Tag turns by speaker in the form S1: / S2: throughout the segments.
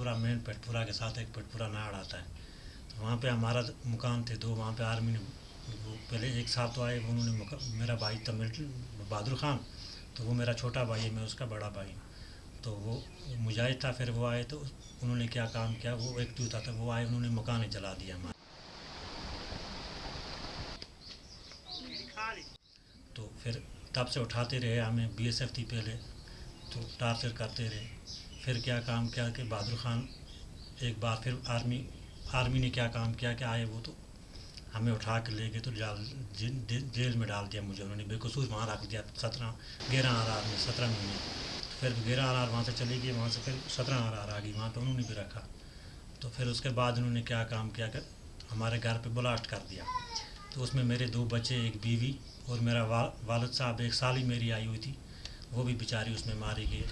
S1: پورا مین پیٹ پورا کے ساتھ ایک پیٹ پورا ناڑ آتا ہے۔ تو وہاں پہ ہمارا مکان تھے دو، وہاں پہ آرمی نے پہلے ایک ساتھ تو آئے، انہوں نے میرا بھائی تھا ملٹری بہادر خان، تو وہ میرا چھوٹا بھائی ہے، میں اس کا بڑا بھائی ہوں۔ تو وہ مجاہد تھا، پھر وہ آئے تو انہوں نے کیا کام کیا؟ وہ ایک تو تھا وہ آئے، انہوں نے مکان جلا دیا ہمارا تو پھر تب سے اٹھاتے رہے ہمیں بی ایس ایف تھی پہلے، تو ٹارچر کرتے رہے۔ پھر کیا کام کیا کہ بہادر خان ایک بار پھر آرمی آرمی نے کیا کام کیا کہ آئے وہ تو ہمیں اٹھا کے لے گئے تو جال جیل میں ڈال دیا مجھے انہوں نے بے قصور وہاں رکھ دیا سترہ گیارہ آر آر میں، سترہ مہینے۔ پھر گیارہ آر آر وہاں سے چلی گئی، وہاں سے پھر سترہ آر آر آ گئی، وہاں پہ انہوں نے بھی رکھا۔ تو پھر اس کے بعد انہوں نے کیا کام کیا کہ ہمارے گھر پہ بلاسٹ کر دیا۔ تو اس میں میرے دو بچے، ایک بیوی اور میرا والد صاحب، ایک سالی میری آئی ہوئی تھی، وہ بھی بیچاری اس میں ماری گئی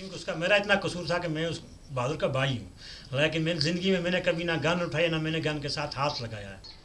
S1: کیونکہ اس کا میرا اتنا قصور تھا کہ میں اس بہادر کا بھائی ہوں، لیکن میری زندگی میں میں نے کبھی نہ گن اٹھایا، نہ میں نے گن کے ساتھ ہاتھ لگایا ہے۔